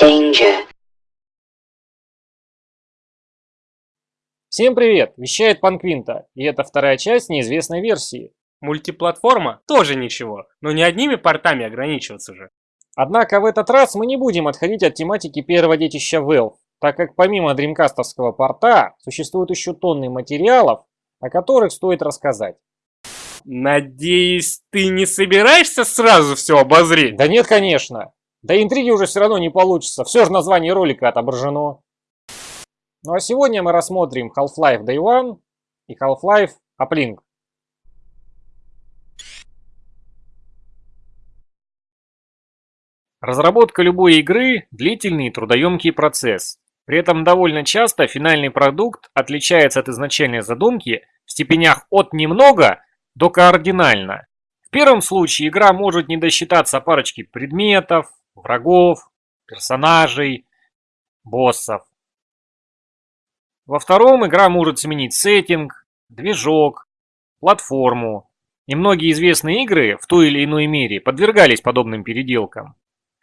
Danger. Всем привет! Вещает Панквинта, и это вторая часть неизвестной версии. Мультиплатформа тоже ничего, но не одними портами ограничиваться же. Однако в этот раз мы не будем отходить от тематики первого детища Valve, так как помимо дримкастовского порта существуют еще тонны материалов, о которых стоит рассказать. Надеюсь, ты не собираешься сразу все обозреть? Да нет, конечно. Да интриги уже все равно не получится, все же название ролика отображено. Ну а сегодня мы рассмотрим Half-Life Day One и Half-Life Uplink. Разработка любой игры – длительный и трудоемкий процесс. При этом довольно часто финальный продукт отличается от изначальной задумки в степенях от немного до кардинально. В первом случае игра может не досчитаться парочки предметов, врагов, персонажей, боссов. Во втором игра может сменить сеттинг, движок, платформу. И многие известные игры в той или иной мере подвергались подобным переделкам.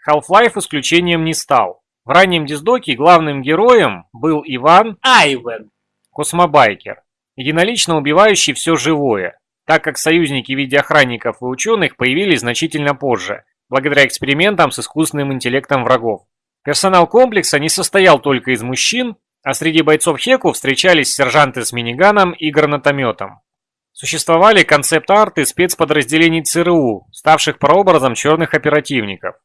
Half-Life исключением не стал. В раннем диздоке главным героем был Иван Айвен. Космобайкер, единолично убивающий все живое, так как союзники в виде охранников и ученых появились значительно позже, благодаря экспериментам с искусственным интеллектом врагов. Персонал комплекса не состоял только из мужчин, а среди бойцов Хеку встречались сержанты с миниганом и гранатометом. Существовали концепт-арты спецподразделений ЦРУ, ставших прообразом черных оперативников.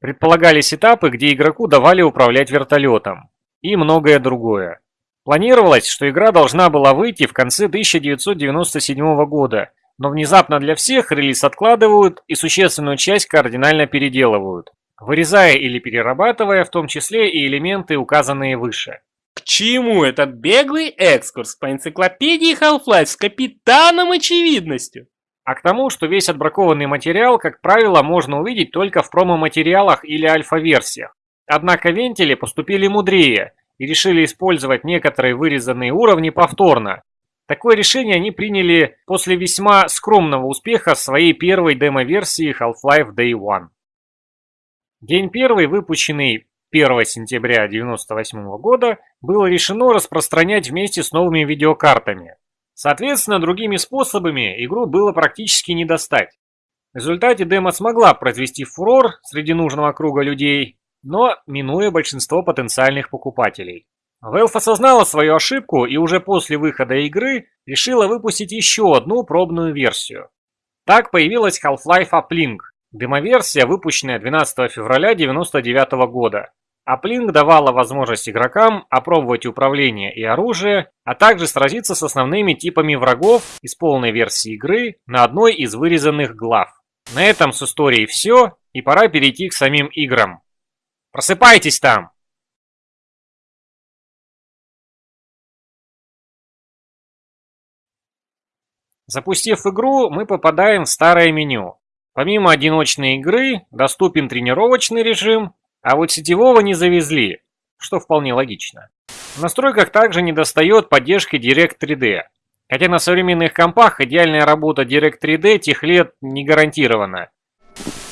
Предполагались этапы, где игроку давали управлять вертолетом. И многое другое. Планировалось, что игра должна была выйти в конце 1997 года, но внезапно для всех релиз откладывают и существенную часть кардинально переделывают, вырезая или перерабатывая в том числе и элементы, указанные выше. К чему этот беглый экскурс по энциклопедии Half-Life с капитаном очевидностью? А к тому, что весь отбракованный материал, как правило, можно увидеть только в промо-материалах или альфа-версиях. Однако вентили поступили мудрее и решили использовать некоторые вырезанные уровни повторно. Такое решение они приняли после весьма скромного успеха своей первой демо-версии Half-Life Day One. День первый, выпущенный 1 сентября 1998 года, было решено распространять вместе с новыми видеокартами. Соответственно, другими способами игру было практически не достать. В результате демо смогла произвести фурор среди нужного круга людей, но минуя большинство потенциальных покупателей. Valve осознала свою ошибку и уже после выхода игры решила выпустить еще одну пробную версию. Так появилась Half-Life Uplink, демоверсия, выпущенная 12 февраля 1999 года. Uplink давала возможность игрокам опробовать управление и оружие, а также сразиться с основными типами врагов из полной версии игры на одной из вырезанных глав. На этом с историей все, и пора перейти к самим играм. Просыпайтесь там! Запустив игру, мы попадаем в старое меню. Помимо одиночной игры, доступен тренировочный режим, а вот сетевого не завезли, что вполне логично. В настройках также недостает поддержки Direct 3D. Хотя на современных компах идеальная работа Direct 3D тех лет не гарантирована.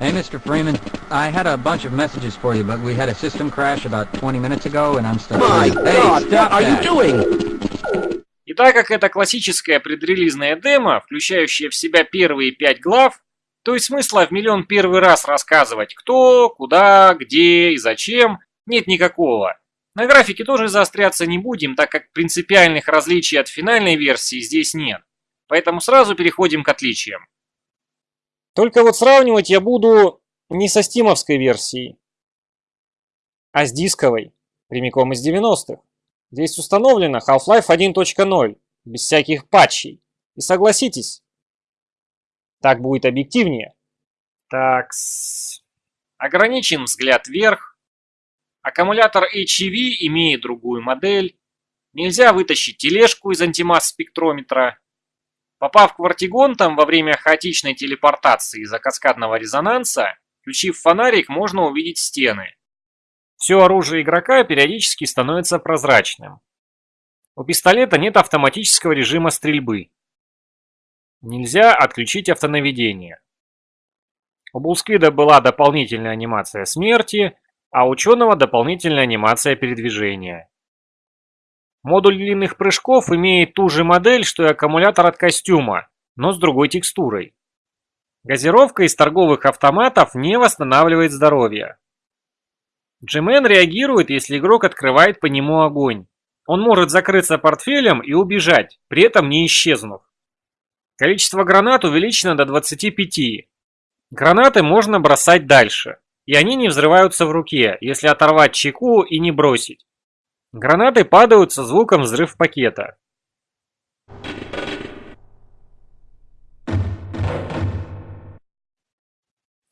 Hey, Mr. Freeman. I had a bunch of messages for you, but we had a system crash about 20 minutes ago, and I'm stuck. My hey, God, what are you doing? И так как это классическая предрелизная демо, включающая в себя первые пять глав, то есть смысла в миллион первый раз рассказывать кто, куда, где и зачем нет никакого. На графике тоже заостряться не будем, так как принципиальных различий от финальной версии здесь нет. Поэтому сразу переходим к отличиям. Только вот сравнивать я буду не со стимовской версией, а с дисковой, прямиком из 90-х. Здесь установлено Half-Life 1.0, без всяких патчей. И согласитесь, так будет объективнее. Так, ограничен взгляд вверх. Аккумулятор HEV имеет другую модель. Нельзя вытащить тележку из антимасс-спектрометра. Попав к вартигонтам во время хаотичной телепортации из-за каскадного резонанса, включив фонарик, можно увидеть стены. Все оружие игрока периодически становится прозрачным. У пистолета нет автоматического режима стрельбы. Нельзя отключить автонаведение. У Булсквида была дополнительная анимация смерти, а ученого дополнительная анимация передвижения. Модуль длинных прыжков имеет ту же модель, что и аккумулятор от костюма, но с другой текстурой. Газировка из торговых автоматов не восстанавливает здоровье. Джимен реагирует, если игрок открывает по нему огонь. Он может закрыться портфелем и убежать, при этом не исчезнув. Количество гранат увеличено до 25. Гранаты можно бросать дальше, и они не взрываются в руке, если оторвать чеку и не бросить. Гранаты падают со звуком взрыв пакета.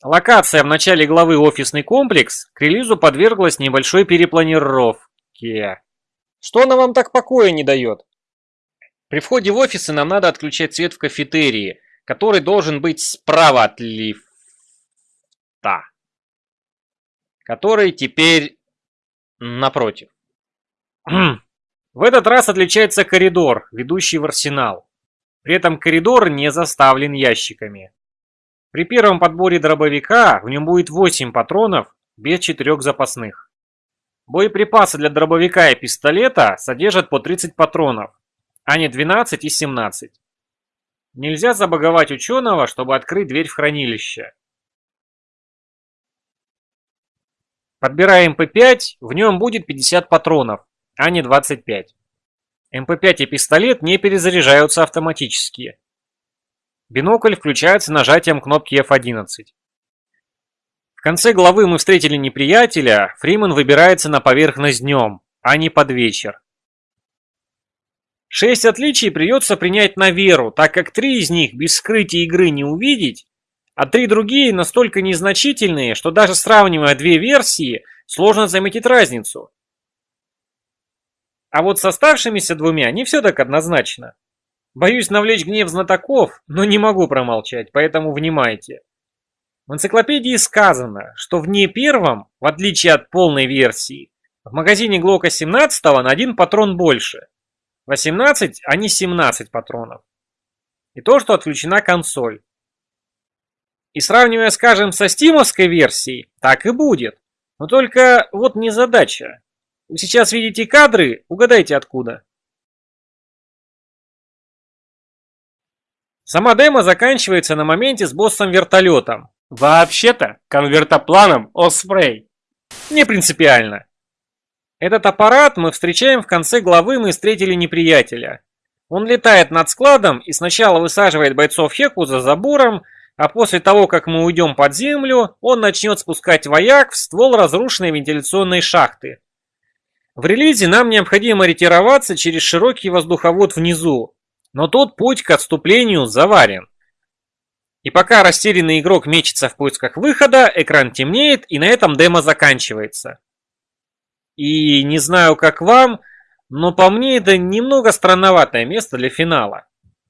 Локация в начале главы «Офисный комплекс» к релизу подверглась небольшой перепланировке. Что она вам так покоя не дает? При входе в офисы нам надо отключать свет в кафетерии, который должен быть справа от лифта. Который теперь напротив. В этот раз отличается коридор, ведущий в арсенал. При этом коридор не заставлен ящиками. При первом подборе дробовика в нем будет 8 патронов без 4 запасных. Боеприпасы для дробовика и пистолета содержат по 30 патронов, а не 12 и 17. Нельзя забаговать ученого, чтобы открыть дверь в хранилище. Подбираем MP5, в нем будет 50 патронов, а не 25. MP5 и пистолет не перезаряжаются автоматически. Бинокль включается нажатием кнопки F11. В конце главы мы встретили неприятеля, Фриман выбирается на поверхность днем, а не под вечер. Шесть отличий придется принять на веру, так как три из них без скрытия игры не увидеть, а три другие настолько незначительные, что даже сравнивая две версии, сложно заметить разницу. А вот с оставшимися двумя не все так однозначно. Боюсь навлечь гнев знатоков, но не могу промолчать, поэтому внимайте. В энциклопедии сказано, что в не первом, в отличие от полной версии, в магазине Глока 17 на один патрон больше. 18, а не 17 патронов. И то, что отключена консоль. И сравнивая, скажем, со стимовской версией, так и будет. Но только вот не задача. Вы сейчас видите кадры, угадайте откуда. Сама демо заканчивается на моменте с боссом-вертолетом. Вообще-то, конвертопланом Osprey. Не принципиально. Этот аппарат мы встречаем в конце главы «Мы встретили неприятеля». Он летает над складом и сначала высаживает бойцов Хеку за забором, а после того, как мы уйдем под землю, он начнет спускать вояк в ствол разрушенной вентиляционной шахты. В релизе нам необходимо ретироваться через широкий воздуховод внизу, но тут путь к отступлению заварен. И пока растерянный игрок мечется в поисках выхода, экран темнеет и на этом демо заканчивается. И не знаю как вам, но по мне это немного странноватое место для финала.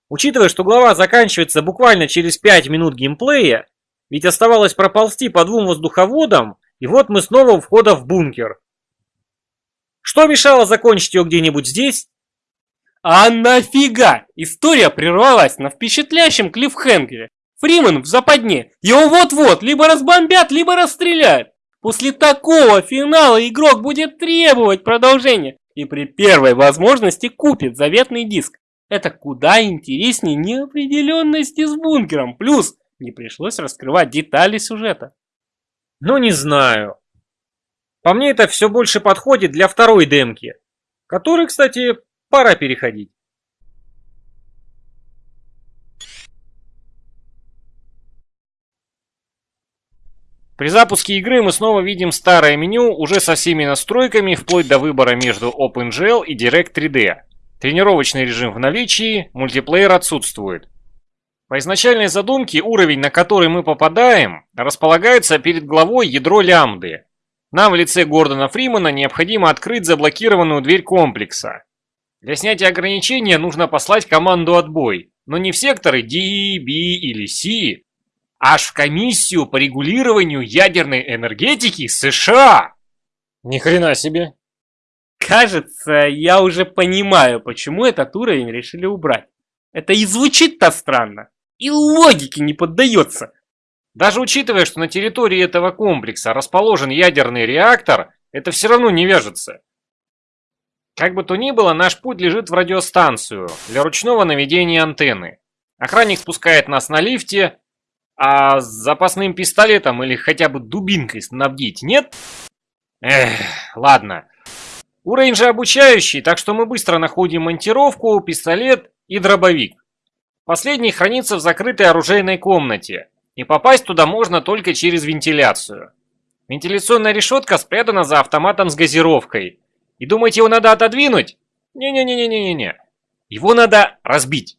Учитывая, что глава заканчивается буквально через 5 минут геймплея, ведь оставалось проползти по двум воздуховодам, и вот мы снова у входа в бункер. Что мешало закончить ее где-нибудь здесь? А нафига? История прервалась на впечатляющем клиффхенгере. Фриман в западне. Его вот-вот либо разбомбят, либо расстреляют. После такого финала игрок будет требовать продолжения и при первой возможности купит заветный диск. Это куда интереснее неопределенности с бункером. Плюс не пришлось раскрывать детали сюжета. Ну не знаю. По мне это все больше подходит для второй демки, которой, кстати, пора переходить. При запуске игры мы снова видим старое меню уже со всеми настройками, вплоть до выбора между OpenGL и Direct 3D. Тренировочный режим в наличии, мультиплеер отсутствует. По изначальной задумке уровень, на который мы попадаем, располагается перед главой ядро лямбды. Нам в лице Гордона Фримана необходимо открыть заблокированную дверь комплекса. Для снятия ограничения нужно послать команду «Отбой», но не в секторы D, B или C, аж в комиссию по регулированию ядерной энергетики США. Ни хрена себе. Кажется, я уже понимаю, почему этот уровень решили убрать. Это и звучит-то странно, и логике не поддается. Даже учитывая, что на территории этого комплекса расположен ядерный реактор, это все равно не вяжется. Как бы то ни было, наш путь лежит в радиостанцию для ручного наведения антенны. Охранник спускает нас на лифте, а с запасным пистолетом или хотя бы дубинкой снабдить нет? Эх, ладно. Уровень же обучающий, так что мы быстро находим монтировку, пистолет и дробовик. Последний хранится в закрытой оружейной комнате, и попасть туда можно только через вентиляцию. Вентиляционная решетка спрятана за автоматом с газировкой. И думаете, его надо отодвинуть? Не-не-не-не-не-не. Его надо разбить.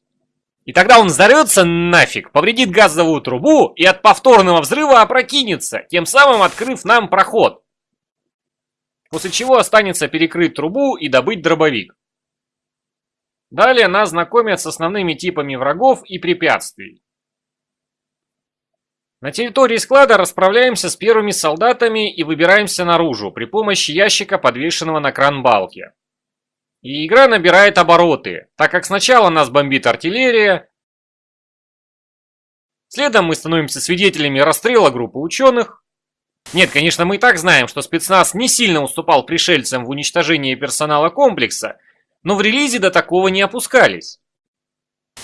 И тогда он взорвется нафиг, повредит газовую трубу и от повторного взрыва опрокинется, тем самым открыв нам проход. После чего останется перекрыть трубу и добыть дробовик. Далее нас знакомят с основными типами врагов и препятствий. На территории склада расправляемся с первыми солдатами и выбираемся наружу при помощи ящика, подвешенного на кран балки. И игра набирает обороты, так как сначала нас бомбит артиллерия, следом мы становимся свидетелями расстрела группы ученых. Нет, конечно, мы и так знаем, что спецназ не сильно уступал пришельцам в уничтожении персонала комплекса, но в релизе до такого не опускались.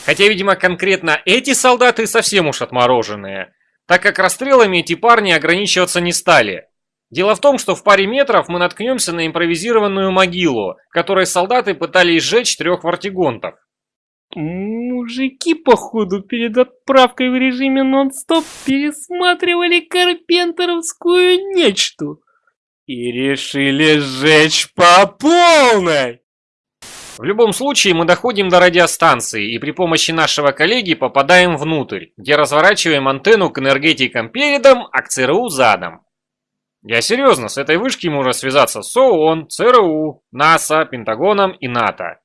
Хотя, видимо, конкретно эти солдаты совсем уж отмороженные, так как расстрелами эти парни ограничиваться не стали. Дело в том, что в паре метров мы наткнемся на импровизированную могилу, в которой солдаты пытались сжечь трех вартигонтов. Мужики, походу, перед отправкой в режиме нон-стоп пересматривали карпентеровскую нечто и решили сжечь по полной. В любом случае мы доходим до радиостанции и при помощи нашего коллеги попадаем внутрь, где разворачиваем антенну к энергетикам передом, а к ЦРУ задом. Я серьезно, с этой вышки можно связаться с ООН, ЦРУ, НАСА, Пентагоном и НАТО.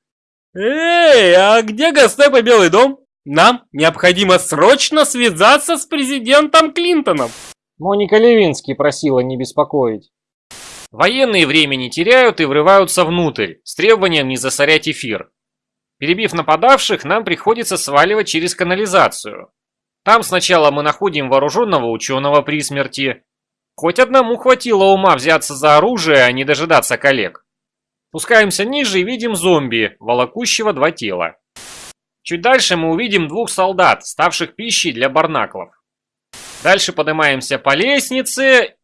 Эй, а где Гостеп Белый дом? Нам необходимо срочно связаться с президентом Клинтоном. Моника Левинский просила не беспокоить. Военные время не теряют и врываются внутрь, с требованием не засорять эфир. Перебив нападавших, нам приходится сваливать через канализацию. Там сначала мы находим вооруженного ученого при смерти. Хоть одному хватило ума взяться за оружие, а не дожидаться коллег. Спускаемся ниже и видим зомби, волокущего два тела. Чуть дальше мы увидим двух солдат, ставших пищей для барнаклов. Дальше поднимаемся по лестнице.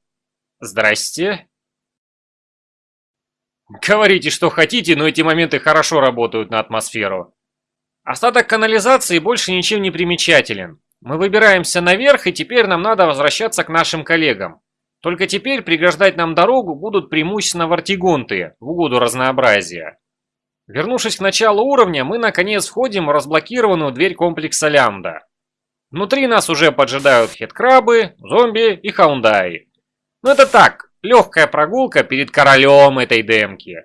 Здрасте. Говорите, что хотите, но эти моменты хорошо работают на атмосферу. Остаток канализации больше ничем не примечателен. Мы выбираемся наверх, и теперь нам надо возвращаться к нашим коллегам. Только теперь преграждать нам дорогу будут преимущественно вартигонты, в угоду разнообразия. Вернувшись к началу уровня, мы наконец входим в разблокированную дверь комплекса Лямда. Внутри нас уже поджидают хедкрабы, зомби и хаундаи. Но это так, Легкая прогулка перед королем этой демки.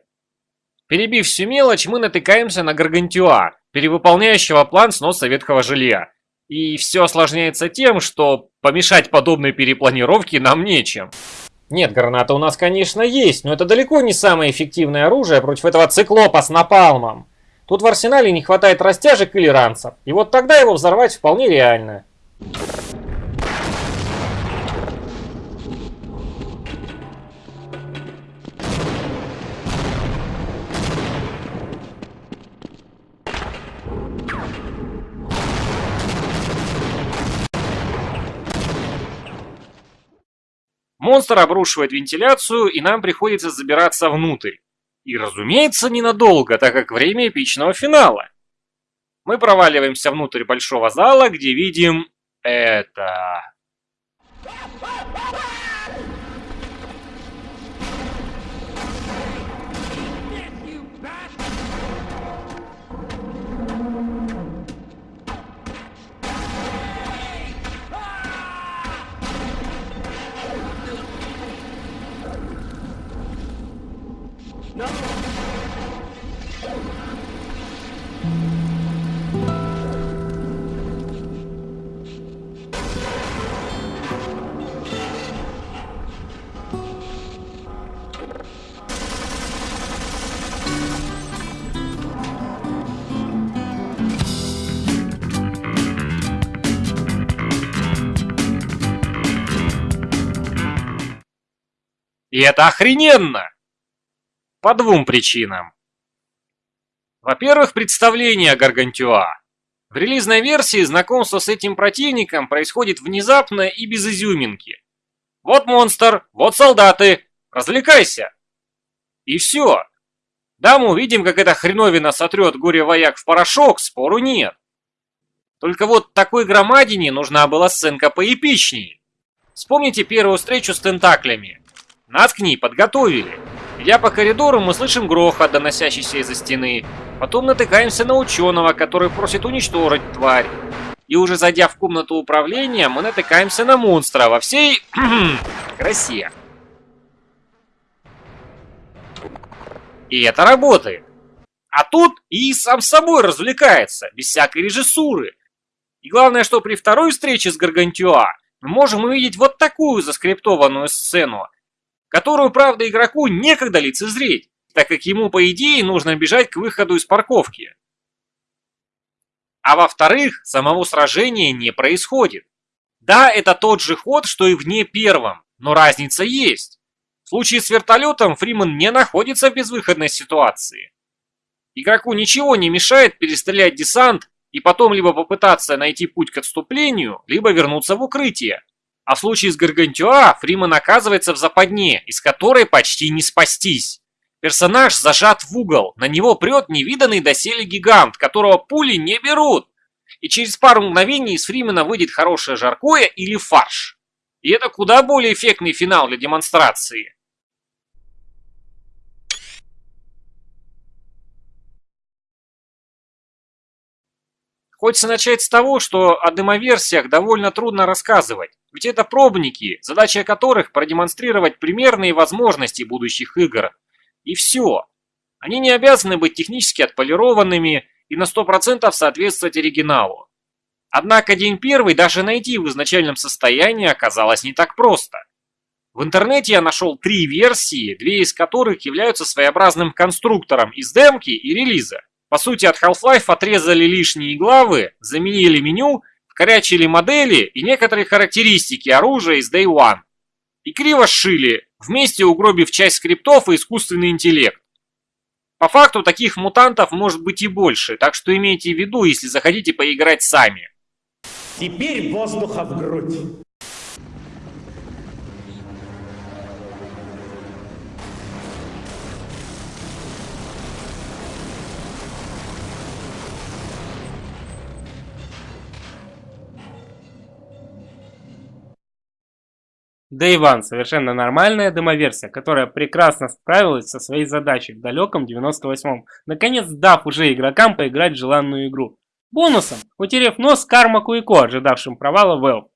Перебив всю мелочь, мы натыкаемся на Гаргантюа, перевыполняющего план сноса ветхого жилья. И все осложняется тем, что помешать подобной перепланировке нам нечем. Нет, граната у нас, конечно, есть, но это далеко не самое эффективное оружие против этого циклопа с напалмом. Тут в арсенале не хватает растяжек или ранцев, и вот тогда его взорвать вполне реально. Монстр обрушивает вентиляцию, и нам приходится забираться внутрь. И, разумеется, ненадолго, так как время эпичного финала. Мы проваливаемся внутрь большого зала, где видим это... И это охрененно! По двум причинам. Во-первых, представление о Гаргантюа. В релизной версии знакомство с этим противником происходит внезапно и без изюминки. Вот монстр, вот солдаты, развлекайся. И все. Да, мы увидим, как эта хреновина сотрет горе-вояк в порошок, спору нет. Только вот такой громадине нужна была сценка поэпичнее. Вспомните первую встречу с тентаклями. Нас к ней подготовили. Идя по коридору, мы слышим грохот, доносящийся из-за стены. Потом натыкаемся на ученого, который просит уничтожить тварь. И уже зайдя в комнату управления, мы натыкаемся на монстра во всей красе. И это работает. А тут и сам собой развлекается, без всякой режиссуры. И главное, что при второй встрече с Гаргантюа мы можем увидеть вот такую заскриптованную сцену, которую, правда, игроку некогда лицезреть, так как ему, по идее, нужно бежать к выходу из парковки. А во-вторых, самого сражения не происходит. Да, это тот же ход, что и в не первом, но разница есть. В случае с вертолетом Фриман не находится в безвыходной ситуации. Игроку ничего не мешает перестрелять десант и потом либо попытаться найти путь к отступлению, либо вернуться в укрытие. А в случае с Гаргантюа Фриман оказывается в западне, из которой почти не спастись. Персонаж зажат в угол, на него прет невиданный доселе гигант, которого пули не берут. И через пару мгновений из Фримена выйдет хорошее жаркое или фарш. И это куда более эффектный финал для демонстрации. Хочется начать с того, что о демоверсиях довольно трудно рассказывать, ведь это пробники, задача которых продемонстрировать примерные возможности будущих игр. И все. Они не обязаны быть технически отполированными и на 100% соответствовать оригиналу. Однако день первый даже найти в изначальном состоянии оказалось не так просто. В интернете я нашел три версии, две из которых являются своеобразным конструктором из демки и релиза. По сути, от Half-Life отрезали лишние главы, заменили меню, вкорячили модели и некоторые характеристики оружия из Day One. И криво сшили, вместе угробив часть скриптов и искусственный интеллект. По факту таких мутантов может быть и больше, так что имейте в виду, если захотите поиграть сами. Теперь воздуха в грудь. Day One – совершенно нормальная демоверсия, которая прекрасно справилась со своей задачей в далеком 98-м, наконец дав уже игрокам поиграть в желанную игру. Бонусом, утерев нос Карма Куико, ожидавшим провала Valve.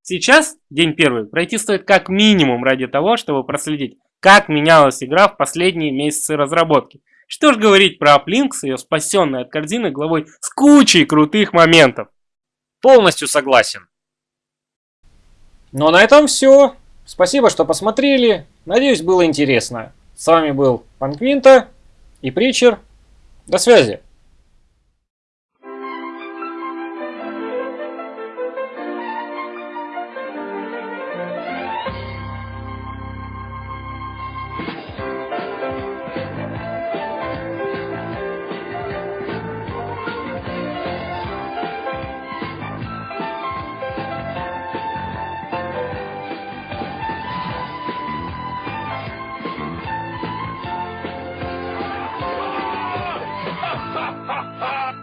Сейчас, день первый, пройти стоит как минимум ради того, чтобы проследить, как менялась игра в последние месяцы разработки. Что ж говорить про Uplink с ее спасенной от корзины главой с кучей крутых моментов. Полностью согласен. Ну а на этом все. Спасибо, что посмотрели. Надеюсь, было интересно. С вами был Панквинта и Притчер. До связи.